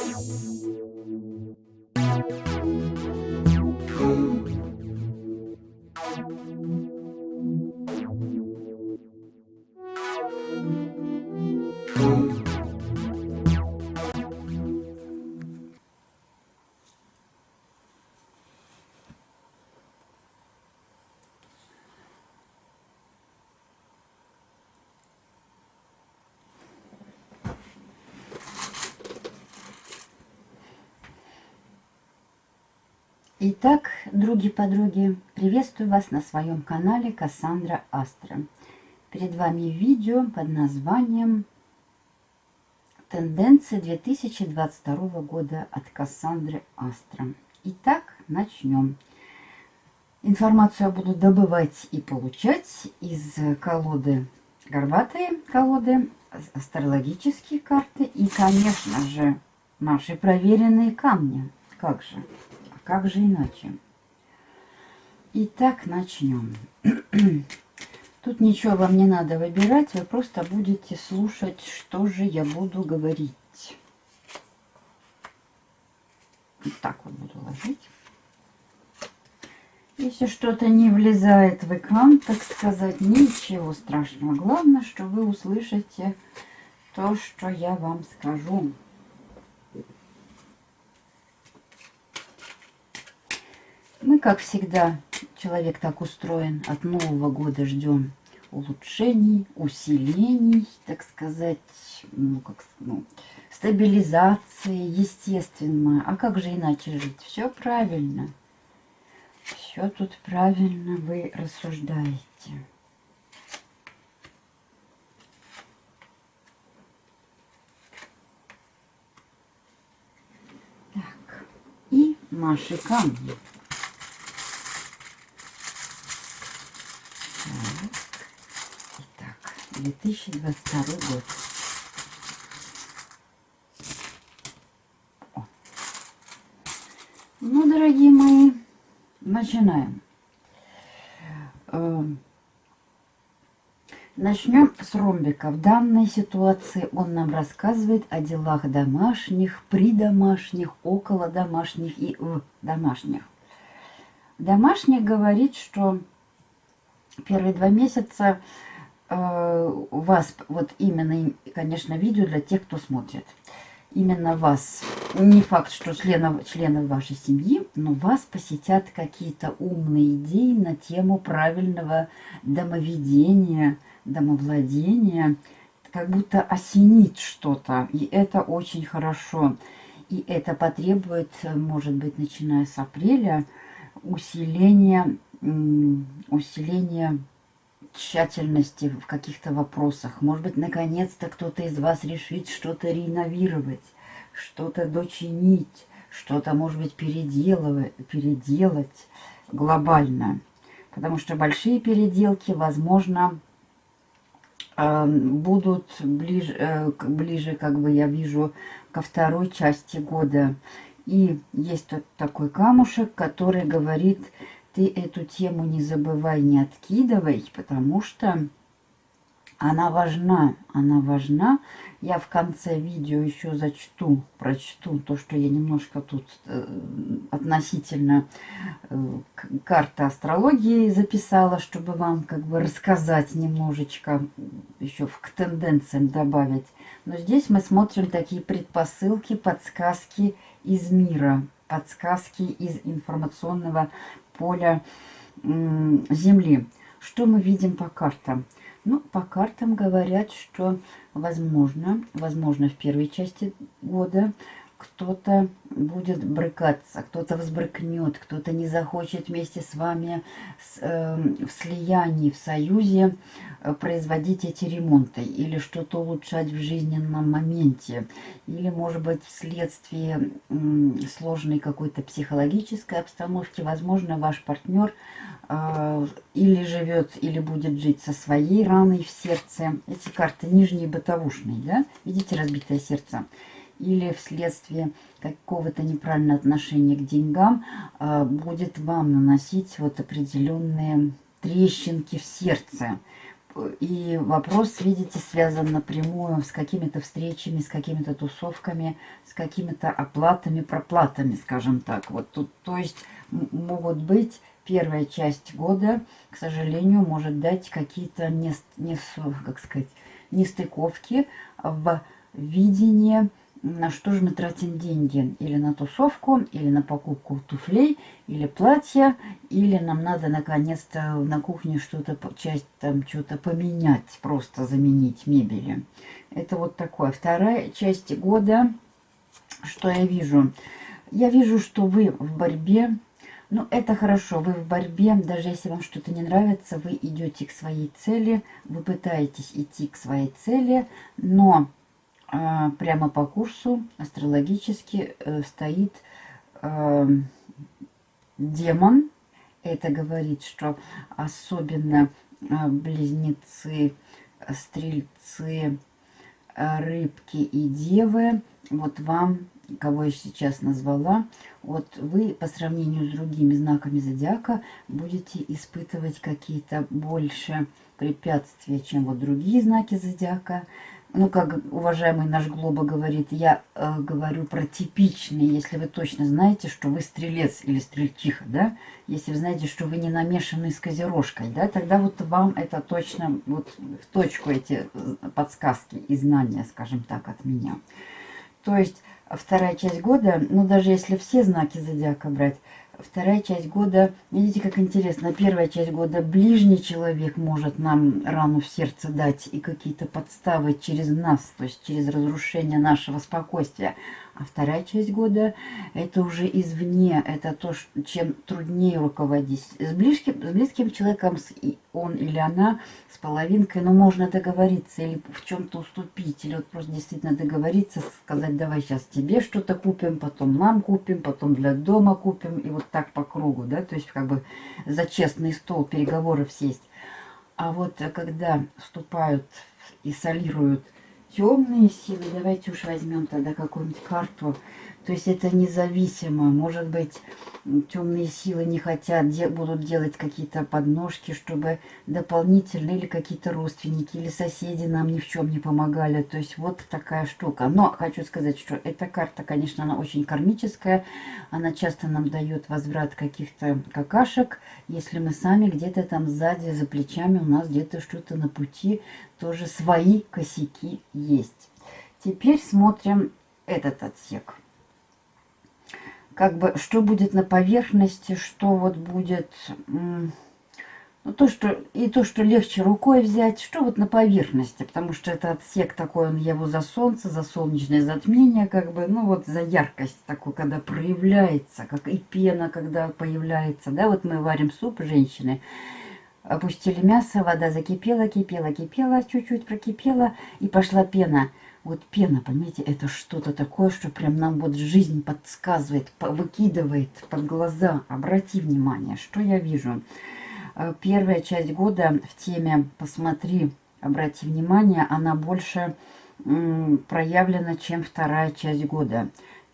Thank you. Итак, други-подруги, приветствую вас на своем канале Кассандра Астра. Перед вами видео под названием «Тенденции 2022 года от Кассандры Астра». Итак, начнем. Информацию я буду добывать и получать из колоды горбатые колоды, астрологические карты и, конечно же, наши проверенные камни. Как же? Как же иначе? Итак, начнем. Тут ничего вам не надо выбирать, вы просто будете слушать, что же я буду говорить. Вот так вот буду ложить. Если что-то не влезает в экран, так сказать, ничего страшного. Главное, что вы услышите то, что я вам скажу. Мы, как всегда, человек так устроен, от Нового года ждем улучшений, усилений, так сказать, ну, как, ну, стабилизации, естественно. А как же иначе жить? Все правильно. Все тут правильно вы рассуждаете. Так, и наши камни. 2022 год. Ну, дорогие мои, начинаем. Эм, начнем с ромбика. В данной ситуации он нам рассказывает о делах домашних, придомашних, около домашних и в домашних. Домашних говорит, что первые два месяца Э, вас, вот именно, конечно, видео для тех, кто смотрит. Именно вас, не факт, что членов, членов вашей семьи, но вас посетят какие-то умные идеи на тему правильного домоведения, домовладения, как будто осенит что-то, и это очень хорошо. И это потребует, может быть, начиная с апреля, усиления, усиления тщательности в каких-то вопросах. Может быть, наконец-то кто-то из вас решит что-то реновировать, что-то дочинить, что-то, может быть, переделывать, переделать глобально. Потому что большие переделки, возможно, эм, будут ближе, э, ближе, как бы я вижу, ко второй части года. И есть тут такой камушек, который говорит ты эту тему не забывай, не откидывай, потому что она важна, она важна. Я в конце видео еще зачту, прочту то, что я немножко тут э, относительно э, карты астрологии записала, чтобы вам как бы рассказать немножечко, еще к тенденциям добавить. Но здесь мы смотрим такие предпосылки, подсказки из мира, подсказки из информационного поля Земли. Что мы видим по картам? Ну, по картам говорят, что возможно, возможно в первой части года кто-то будет брыкаться, кто-то взбрыкнет, кто-то не захочет вместе с вами с, э, в слиянии, в союзе э, производить эти ремонты или что-то улучшать в жизненном моменте. Или, может быть, вследствие э, сложной какой-то психологической обстановки, возможно, ваш партнер э, или живет, или будет жить со своей раной в сердце. Эти карты нижние бытовушные, да? Видите разбитое сердце? Или вследствие какого-то неправильного отношения к деньгам а, будет вам наносить вот определенные трещинки в сердце. и вопрос, видите, связан напрямую с какими-то встречами, с какими-то тусовками, с какими-то оплатами, проплатами, скажем так. Вот тут, то есть могут быть первая часть года, к сожалению, может дать какие-то не, не, как сказать, нестыковки в видении на что же мы тратим деньги? Или на тусовку, или на покупку туфлей, или платья, или нам надо наконец-то на кухне что-то, часть там что-то поменять, просто заменить мебели. Это вот такое. Вторая часть года, что я вижу? Я вижу, что вы в борьбе, ну, это хорошо, вы в борьбе, даже если вам что-то не нравится, вы идете к своей цели, вы пытаетесь идти к своей цели, но прямо по курсу астрологически э, стоит э, демон. Это говорит, что особенно э, близнецы, стрельцы, рыбки и девы, вот вам, кого я сейчас назвала, вот вы по сравнению с другими знаками зодиака будете испытывать какие-то больше препятствия, чем вот другие знаки зодиака ну, как уважаемый наш Глоба говорит, я э, говорю про типичные, если вы точно знаете, что вы стрелец или стрельчиха, да, если вы знаете, что вы не намешаны с козерожкой, да, тогда вот вам это точно, вот в точку эти э, подсказки и знания, скажем так, от меня. То есть вторая часть года, ну, даже если все знаки зодиака брать, Вторая часть года, видите, как интересно, первая часть года ближний человек может нам рану в сердце дать и какие-то подставы через нас, то есть через разрушение нашего спокойствия. А вторая часть года это уже извне, это то, чем труднее руководить. С близким, с близким человеком, он или она, с половинкой, ну, можно договориться или в чем-то уступить, или вот просто действительно договориться, сказать, давай сейчас тебе что-то купим, потом нам купим, потом для дома купим, и вот так по кругу, да, то есть как бы за честный стол переговоров сесть. А вот когда вступают и солируют темные силы, давайте уж возьмем тогда какую-нибудь карту. То есть это независимо. Может быть, темные силы не хотят, де будут делать какие-то подножки, чтобы дополнительно или какие-то родственники, или соседи нам ни в чем не помогали. То есть вот такая штука. Но хочу сказать, что эта карта, конечно, она очень кармическая. Она часто нам дает возврат каких-то какашек. Если мы сами где-то там сзади, за плечами, у нас где-то что-то на пути, тоже свои косяки есть. Теперь смотрим этот отсек как бы, что будет на поверхности, что вот будет, ну, то, что, и то, что легче рукой взять, что вот на поверхности, потому что это отсек такой, он его за солнце, за солнечное затмение, как бы, ну, вот за яркость такой, когда проявляется, как и пена, когда появляется, да, вот мы варим суп, женщины, опустили мясо, вода закипела, кипела, кипела, чуть-чуть прокипела, и пошла пена – вот пена, понимаете, это что-то такое, что прям нам вот жизнь подсказывает, выкидывает под глаза. Обрати внимание, что я вижу. Э, первая часть года в теме «Посмотри, обрати внимание», она больше проявлена, чем вторая часть года.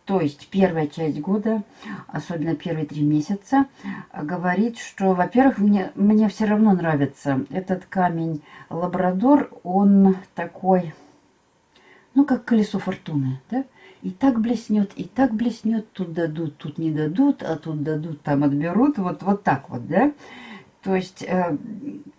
То есть первая часть года, особенно первые три месяца, говорит, что, во-первых, мне, мне все равно нравится этот камень лабрадор. Он такой ну, как колесо фортуны, да? И так блеснет, и так блеснет, тут дадут, тут не дадут, а тут дадут, там отберут, вот, вот так вот, да? То есть э,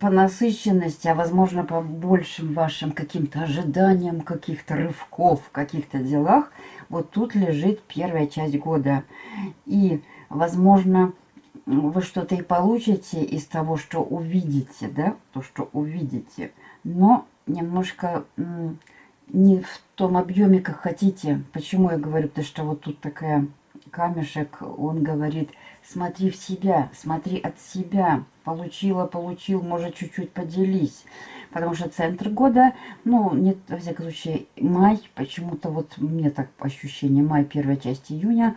по насыщенности, а возможно по большим вашим каким-то ожиданиям, каких-то рывков, каких-то делах, вот тут лежит первая часть года. И, возможно, вы что-то и получите из того, что увидите, да, то, что увидите, но немножко не в том объеме, как хотите. Почему я говорю? Потому что вот тут такая камешек, он говорит, смотри в себя, смотри от себя. Получила, получил, может, чуть-чуть поделись. Потому что центр года, ну, нет, во всяком случае, май, почему-то вот мне так ощущение, май, первая часть июня,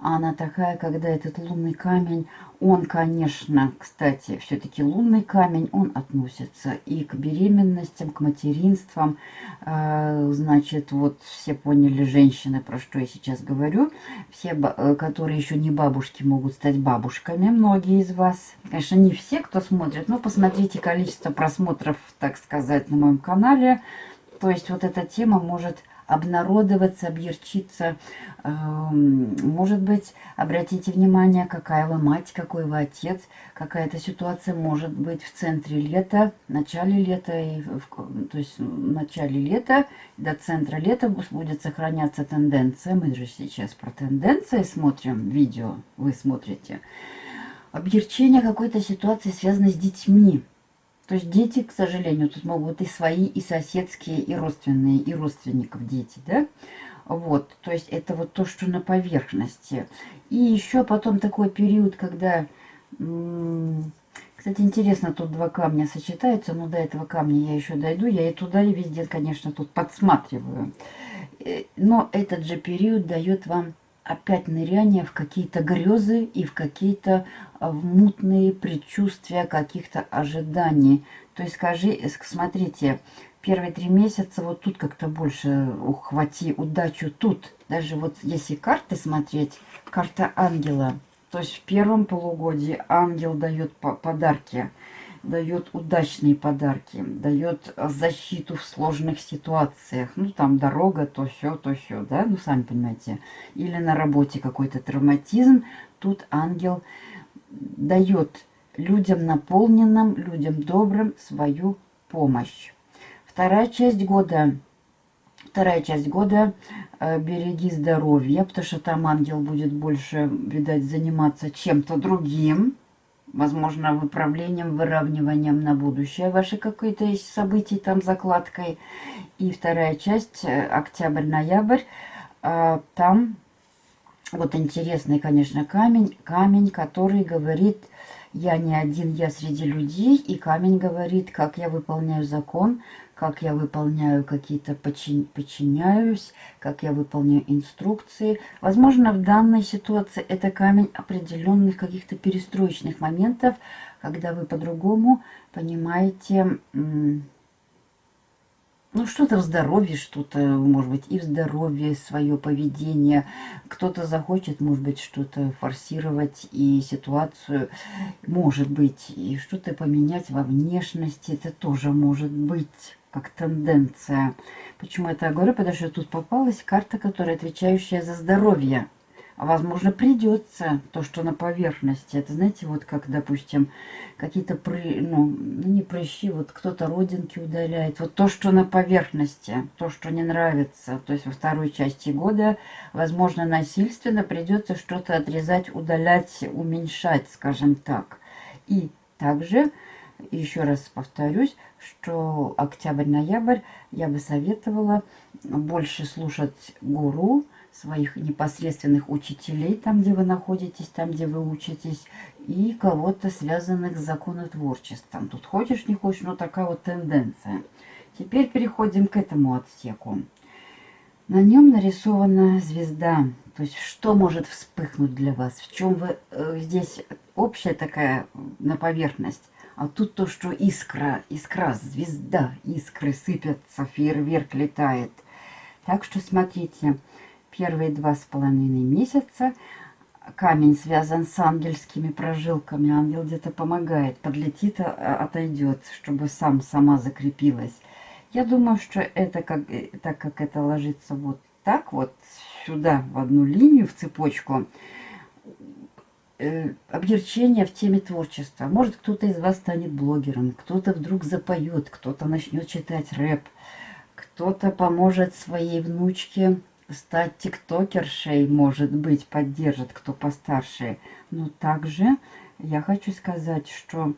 она такая, когда этот лунный камень, он, конечно, кстати, все-таки лунный камень, он относится и к беременностям, к материнствам. Э, значит, вот все поняли женщины, про что я сейчас говорю. Все, э, которые еще не бабушки, могут стать стать бабушками, многие из вас. Конечно, не все, кто смотрит, но посмотрите количество просмотров, так сказать, на моем канале. То есть вот эта тема может обнародоваться, объерчиться. Эм, может быть, обратите внимание, какая вы мать, какой вы отец. Какая-то ситуация может быть в центре лета, в начале лета, и в, то есть в начале лета до центра лета будет сохраняться тенденция. Мы же сейчас про тенденции смотрим, видео вы смотрите. Объерчение какой-то ситуации связано с детьми. То есть дети, к сожалению, тут могут и свои, и соседские, и родственные, и родственников дети, да? Вот, то есть это вот то, что на поверхности. И еще потом такой период, когда... Кстати, интересно, тут два камня сочетаются, но до этого камня я еще дойду. Я и туда, и везде, конечно, тут подсматриваю. Э, но этот же период дает вам опять ныряние в какие-то грезы и в какие-то а, мутные предчувствия каких-то ожиданий. То есть скажи, смотрите, первые три месяца вот тут как-то больше ухвати удачу тут. Даже вот если карты смотреть, карта ангела. То есть в первом полугодии ангел дает подарки дает удачные подарки, дает защиту в сложных ситуациях. Ну, там дорога, то все, то все, да, ну, сами понимаете. Или на работе какой-то травматизм. Тут ангел дает людям наполненным, людям добрым свою помощь. Вторая часть года Вторая часть года э, береги здоровье, потому что там ангел будет больше, видать, заниматься чем-то другим возможно, выправлением, выравниванием на будущее ваши какие-то есть события, там закладкой. И вторая часть, э, октябрь-ноябрь, а, там вот интересный, конечно, камень, камень, который говорит, я не один, я среди людей, и камень говорит, как я выполняю закон, как я выполняю какие-то, подчин, подчиняюсь, как я выполняю инструкции. Возможно, в данной ситуации это камень определенных каких-то перестроечных моментов, когда вы по-другому понимаете, ну, что-то в здоровье, что-то, может быть, и в здоровье, свое поведение. Кто-то захочет, может быть, что-то форсировать и ситуацию, может быть, и что-то поменять во внешности, это тоже может быть как тенденция. Почему это я говорю? Потому что тут попалась карта, которая отвечающая за здоровье. А возможно придется то, что на поверхности. Это знаете, вот как, допустим, какие-то, ну, ну, не прыщи, вот кто-то родинки удаляет. Вот то, что на поверхности, то, что не нравится. То есть во второй части года, возможно, насильственно придется что-то отрезать, удалять, уменьшать, скажем так. И также еще раз повторюсь, что октябрь-ноябрь я бы советовала больше слушать гуру, своих непосредственных учителей, там, где вы находитесь, там, где вы учитесь, и кого-то связанных с законотворчеством. Тут хочешь, не хочешь, но такая вот тенденция. Теперь переходим к этому отсеку. На нем нарисована звезда. То есть, что может вспыхнуть для вас? В чем вы э, здесь общая такая на поверхность? А тут то, что искра, искра, звезда, искры сыпятся, фейерверк летает. Так что смотрите, первые два с половиной месяца камень связан с ангельскими прожилками. Ангел где-то помогает, подлетит, а, отойдет, чтобы сам, сама закрепилась. Я думаю, что это, как, э, так как это ложится вот так вот, сюда, в одну линию, в цепочку, э, в теме творчества. Может, кто-то из вас станет блогером, кто-то вдруг запоет, кто-то начнет читать рэп, кто-то поможет своей внучке стать тиктокершей, может быть, поддержит, кто постарше. Но также я хочу сказать, что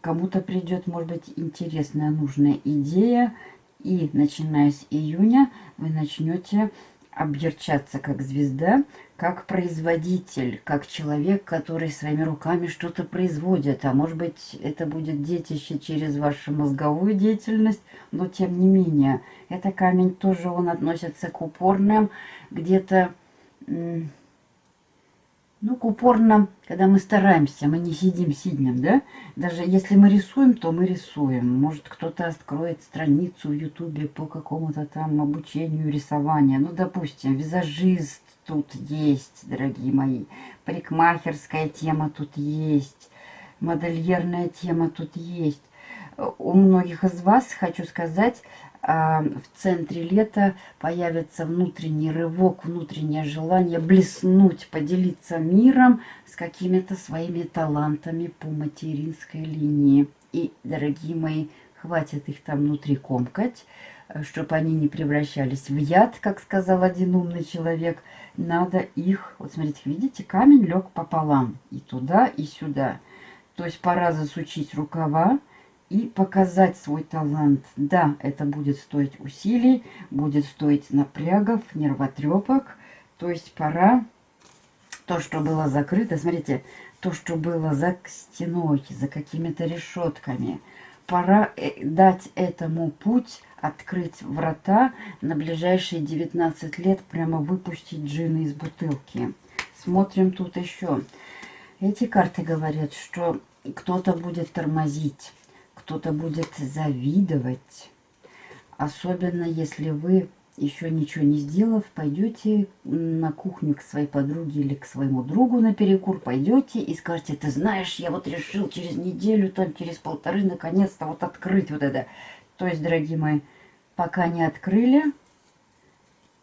кому-то придет, может быть, интересная, нужная идея, и начиная с июня вы начнете объерчаться как звезда, как производитель, как человек, который своими руками что-то производит. А может быть, это будет детище через вашу мозговую деятельность, но тем не менее. Это камень тоже, он относится к упорным, где-то ну, к упорным, когда мы стараемся, мы не сидим сиднем, да? Даже если мы рисуем, то мы рисуем. Может, кто-то откроет страницу в Ютубе по какому-то там обучению рисования. Ну, допустим, визажист, тут есть, дорогие мои. Парикмахерская тема тут есть. Модельерная тема тут есть. У многих из вас, хочу сказать, в центре лета появится внутренний рывок, внутреннее желание блеснуть, поделиться миром с какими-то своими талантами по материнской линии. И, дорогие мои, хватит их там внутри комкать, э, чтобы они не превращались в яд, как сказал один умный человек. Надо их, вот смотрите, видите, камень лег пополам, и туда, и сюда. То есть пора засучить рукава, и показать свой талант. Да, это будет стоить усилий, будет стоить напрягов, нервотрепок. То есть пора то, что было закрыто, смотрите, то, что было за стеной, за какими-то решетками, пора э, дать этому путь, открыть врата на ближайшие 19 лет, прямо выпустить джины из бутылки. Смотрим тут еще. Эти карты говорят, что кто-то будет тормозить кто-то будет завидовать. Особенно если вы, еще ничего не сделав, пойдете на кухню к своей подруге или к своему другу на перекур, пойдете и скажете, ты знаешь, я вот решил через неделю, там через полторы, наконец-то вот открыть вот это. То есть, дорогие мои, пока не открыли,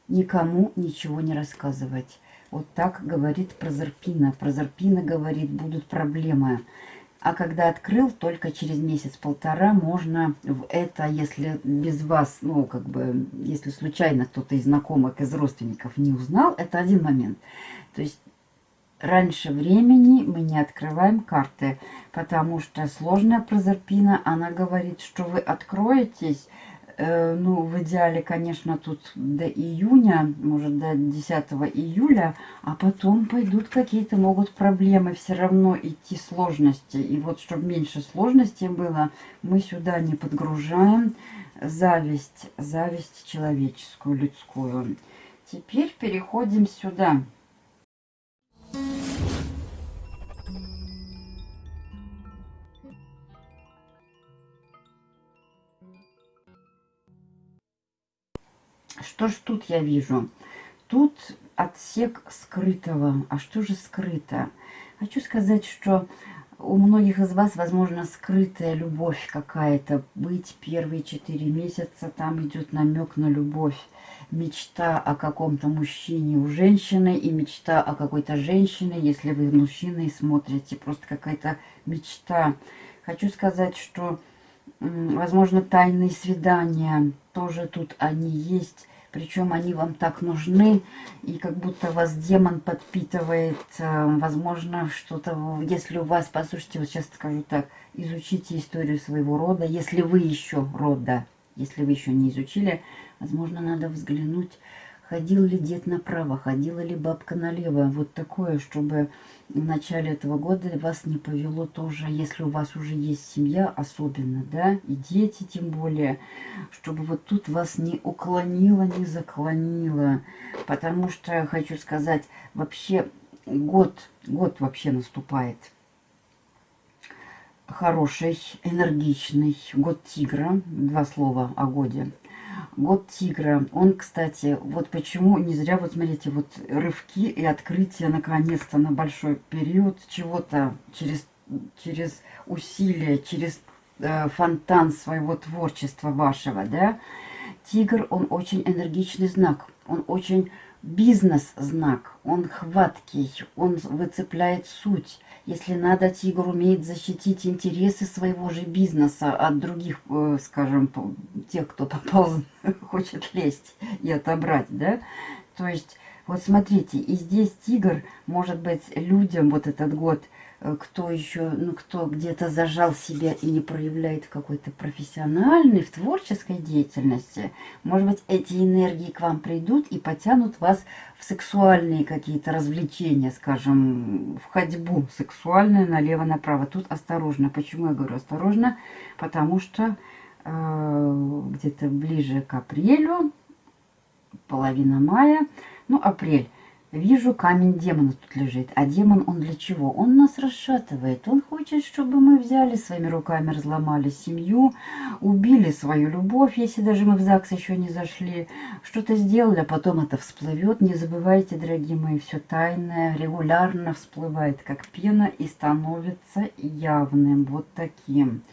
никому ничего не рассказывать. Вот так говорит Прозерпина. Прозерпина говорит, будут проблемы. А когда открыл, только через месяц-полтора можно в это, если без вас, ну, как бы, если случайно кто-то из знакомых, из родственников не узнал, это один момент. То есть раньше времени мы не открываем карты, потому что сложная прозерпина, она говорит, что вы откроетесь, ну, в идеале, конечно, тут до июня, может, до 10 июля, а потом пойдут какие-то, могут проблемы, все равно идти сложности. И вот, чтобы меньше сложностей было, мы сюда не подгружаем зависть, зависть человеческую, людскую. Теперь переходим сюда. Что ж тут я вижу? Тут отсек скрытого. А что же скрыто? Хочу сказать, что у многих из вас, возможно, скрытая любовь какая-то. Быть первые четыре месяца, там идет намек на любовь. Мечта о каком-то мужчине у женщины и мечта о какой-то женщине, если вы мужчиной смотрите. Просто какая-то мечта. Хочу сказать, что, возможно, тайные свидания тоже тут они есть причем они вам так нужны, и как будто вас демон подпитывает, э, возможно, что-то, если у вас, послушайте, вот сейчас скажу так, изучите историю своего рода, если вы еще рода, если вы еще не изучили, возможно, надо взглянуть, ходил ли дед направо, ходила ли бабка налево, вот такое, чтобы в начале этого года вас не повело тоже, если у вас уже есть семья, особенно, да, и дети тем более, чтобы вот тут вас не уклонило, не заклонило, потому что, хочу сказать, вообще год, год вообще наступает. Хороший, энергичный, год тигра, два слова о годе – Год тигра. Он, кстати, вот почему, не зря, вот смотрите, вот рывки и открытие наконец-то на большой период чего-то через, через усилия, через э, фонтан своего творчества вашего, да. Тигр, он очень энергичный знак, он очень бизнес-знак, он хваткий, он выцепляет суть. Если надо, тигр умеет защитить интересы своего же бизнеса от других, э, скажем, тех, кто попал, хочет лезть и отобрать, да? То есть, вот смотрите, и здесь тигр, может быть, людям вот этот год – кто еще, ну, кто где-то зажал себя и не проявляет какой-то профессиональной, в творческой деятельности, может быть, эти энергии к вам придут и потянут вас в сексуальные какие-то развлечения, скажем, в ходьбу сексуальную налево-направо. Тут осторожно. Почему я говорю осторожно? Потому что э, где-то ближе к апрелю, половина мая, ну, апрель, Вижу, камень демона тут лежит. А демон он для чего? Он нас расшатывает. Он хочет, чтобы мы взяли своими руками, разломали семью, убили свою любовь, если даже мы в ЗАГС еще не зашли. Что-то сделали, а потом это всплывет. Не забывайте, дорогие мои, все тайное регулярно всплывает, как пена, и становится явным. Вот таким.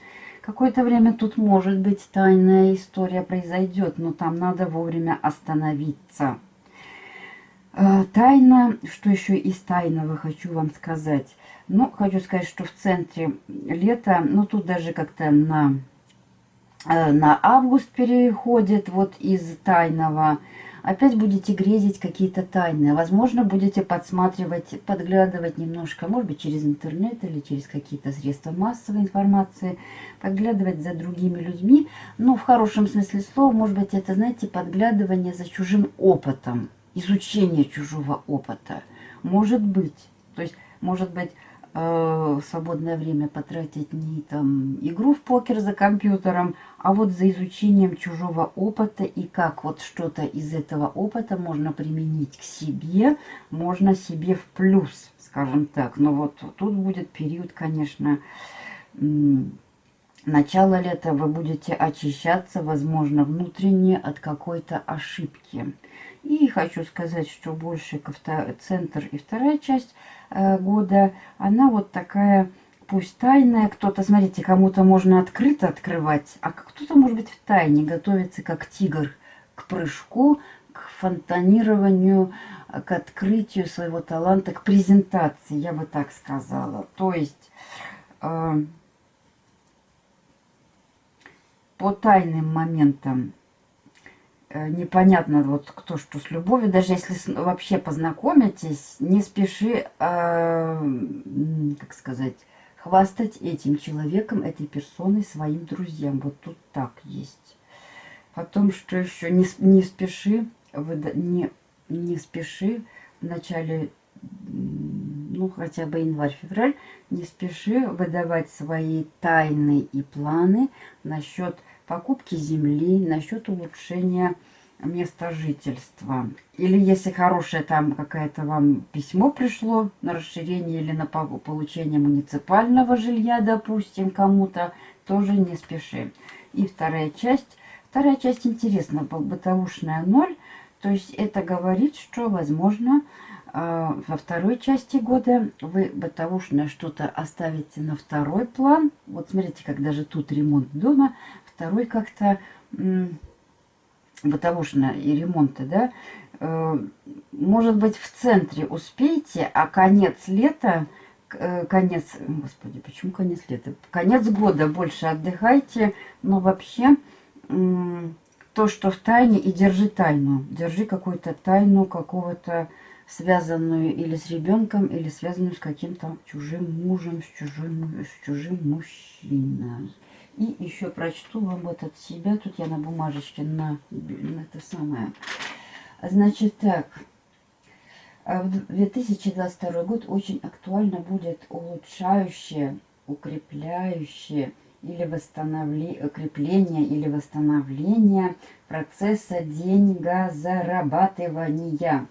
Какое-то время тут, может быть, тайная история произойдет, но там надо вовремя остановиться. Э, тайна, что еще из тайного хочу вам сказать. Ну, хочу сказать, что в центре лета, ну, тут даже как-то на, э, на август переходит вот из тайного. Опять будете грезить какие-то тайны. Возможно, будете подсматривать, подглядывать немножко, может быть, через интернет или через какие-то средства массовой информации, подглядывать за другими людьми. Но в хорошем смысле слова, может быть, это, знаете, подглядывание за чужим опытом изучение чужого опыта. Может быть, то есть, может быть, э, свободное время потратить не там игру в покер за компьютером, а вот за изучением чужого опыта и как вот что-то из этого опыта можно применить к себе, можно себе в плюс, скажем так. Но вот тут будет период, конечно, начало лета вы будете очищаться, возможно, внутренне от какой-то ошибки. И хочу сказать, что больше центр и вторая часть э, года, она вот такая, пусть тайная. Кто-то, смотрите, кому-то можно открыто открывать, а кто-то, может быть, в тайне готовится, как тигр, к прыжку, к фонтанированию, к открытию своего таланта, к презентации, я бы так сказала. То есть... Э, по тайным моментам Э, непонятно вот кто что с любовью. Даже если вообще познакомитесь, не спеши, э, как сказать, хвастать этим человеком, этой персоной своим друзьям. Вот тут так есть. Потом, что еще, не, не спеши, не, не спеши в начале, ну, хотя бы январь-февраль, не спеши выдавать свои тайны и планы насчет покупки земли, насчет улучшения места жительства. Или если хорошее там какое-то вам письмо пришло на расширение или на получение муниципального жилья, допустим, кому-то, тоже не спеши. И вторая часть. Вторая часть интересна, бытовушная ноль. То есть это говорит, что, возможно, а, во второй части года вы бытовушное что-то оставите на второй план. Вот смотрите, как даже тут ремонт дома второй как-то бытовушно и ремонта, да, э, может быть, в центре успеете, а конец лета, э, конец, господи, почему конец лета? Конец года больше отдыхайте, но вообще то, что в тайне, и держи тайну. Держи какую-то тайну какого-то связанную или с ребенком, или связанную с каким-то чужим мужем, с чужим, с чужим мужчиной. И еще прочту вам вот от себя. Тут я на бумажечке на, на это самое. Значит так. А в 2022 год очень актуально будет улучшающее, укрепляющее или восстановление, укрепление или восстановление процесса деньгозарабатывания. А,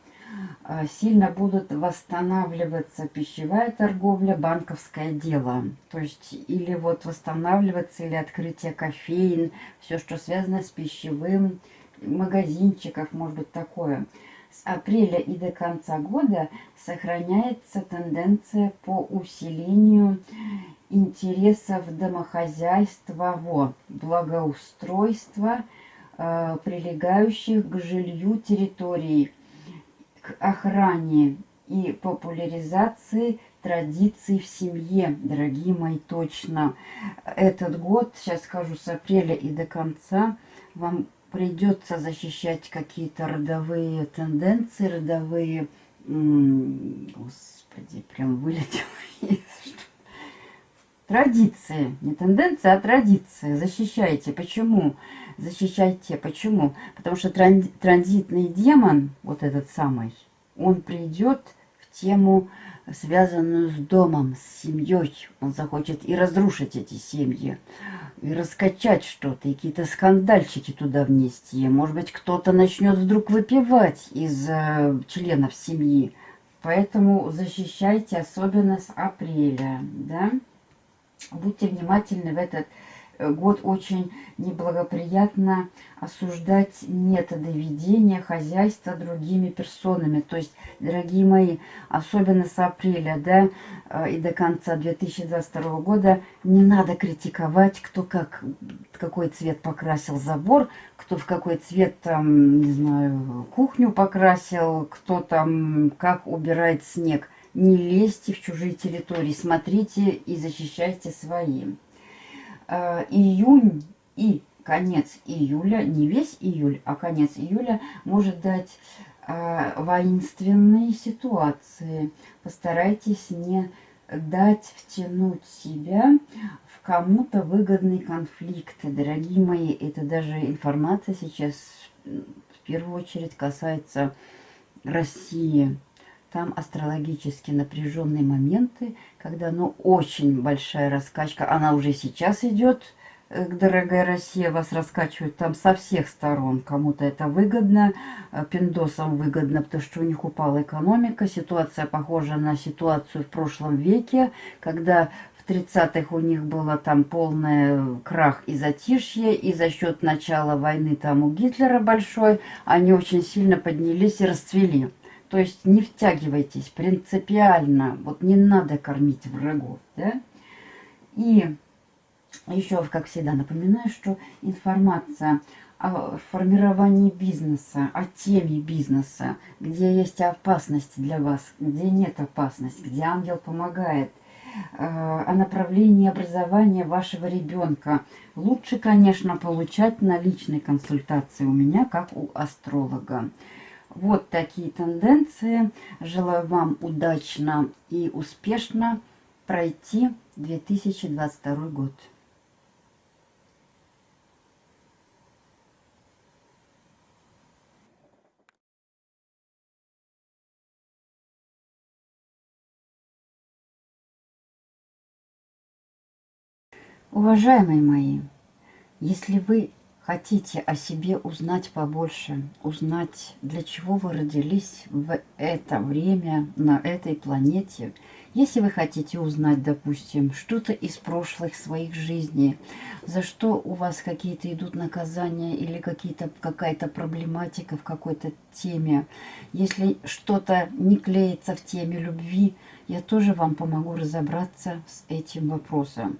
сильно будут восстанавливаться пищевая торговля, банковское дело. То есть или вот восстанавливаться, или открытие кофеин, все, что связано с пищевым, магазинчиков, может быть такое. С апреля и до конца года сохраняется тенденция по усилению интересов домохозяйства, благоустройства, прилегающих к жилью территорий охране и популяризации традиций в семье, дорогие мои, точно. Этот год, сейчас скажу, с апреля и до конца вам придется защищать какие-то родовые тенденции, родовые... Господи, прям вылетело Традиции. Не тенденции, а традиции. Защищайте. Почему? Защищайте. Почему? Потому что транзитный демон, вот этот самый, он придет в тему, связанную с домом, с семьей. Он захочет и разрушить эти семьи, и раскачать что-то, и какие-то скандальчики туда внести. Может быть, кто-то начнет вдруг выпивать из э, членов семьи. Поэтому защищайте, особенно с апреля, да. Будьте внимательны в этот год очень неблагоприятно осуждать методы ведения хозяйства другими персонами. То есть, дорогие мои, особенно с апреля да, э, и до конца 2022 года не надо критиковать, кто как, какой цвет покрасил забор, кто в какой цвет там, не знаю, кухню покрасил, кто там как убирает снег. Не лезьте в чужие территории, смотрите и защищайте свои. Э, июнь и конец июля, не весь июль, а конец июля может дать э, воинственные ситуации. Постарайтесь не дать втянуть себя в кому-то выгодный конфликт. Дорогие мои, это даже информация сейчас в первую очередь касается России. Там астрологически напряженные моменты, когда ну, очень большая раскачка. Она уже сейчас идет, э, дорогая Россия, вас раскачивают там со всех сторон. Кому-то это выгодно, э, пиндосам выгодно, потому что у них упала экономика. Ситуация похожа на ситуацию в прошлом веке, когда в 30-х у них было там полный крах и затишье, и за счет начала войны там у Гитлера большой, они очень сильно поднялись и расцвели. То есть не втягивайтесь принципиально. Вот не надо кормить врагов. Да? И еще, как всегда, напоминаю, что информация о формировании бизнеса, о теме бизнеса, где есть опасность для вас, где нет опасности, где ангел помогает, э, о направлении образования вашего ребенка. Лучше, конечно, получать на личной консультации у меня, как у астролога. Вот такие тенденции. Желаю вам удачно и успешно пройти 2022 год. Уважаемые мои, если вы хотите о себе узнать побольше, узнать, для чего вы родились в это время на этой планете, если вы хотите узнать, допустим, что-то из прошлых своих жизней, за что у вас какие-то идут наказания или какая-то проблематика в какой-то теме, если что-то не клеится в теме любви, я тоже вам помогу разобраться с этим вопросом.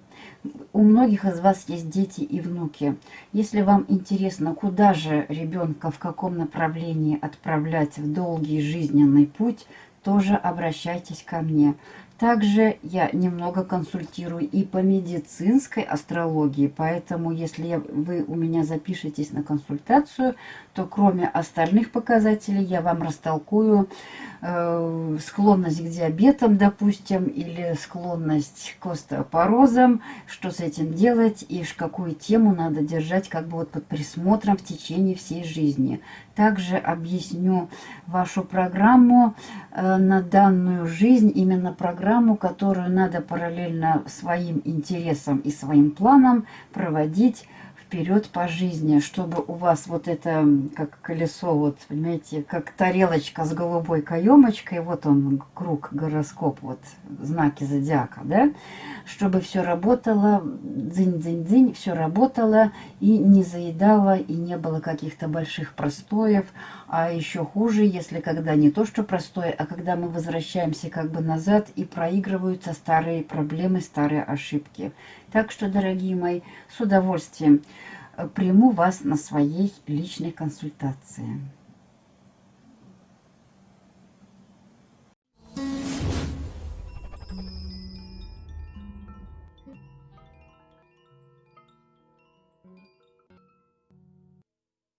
У многих из вас есть дети и внуки. Если вам интересно, куда же ребенка, в каком направлении отправлять в долгий жизненный путь, тоже обращайтесь ко мне. Также я немного консультирую и по медицинской астрологии, поэтому если вы у меня запишетесь на консультацию, то кроме остальных показателей я вам растолкую э, склонность к диабетам, допустим, или склонность к остеопорозам, что с этим делать и какую тему надо держать как бы вот под присмотром в течение всей жизни. Также объясню вашу программу э, на данную жизнь, именно программу, которую надо параллельно своим интересам и своим планам проводить вперед по жизни, чтобы у вас вот это, как колесо, вот, понимаете, как тарелочка с голубой каемочкой, вот он, круг, гороскоп, вот, знаки зодиака, да, чтобы все работало, дзынь-дзынь-дзынь, все работало и не заедало, и не было каких-то больших простоев, а еще хуже, если когда не то, что простое, а когда мы возвращаемся как бы назад и проигрываются старые проблемы, старые ошибки. Так что, дорогие мои, с удовольствием э, приму вас на своей личной консультации.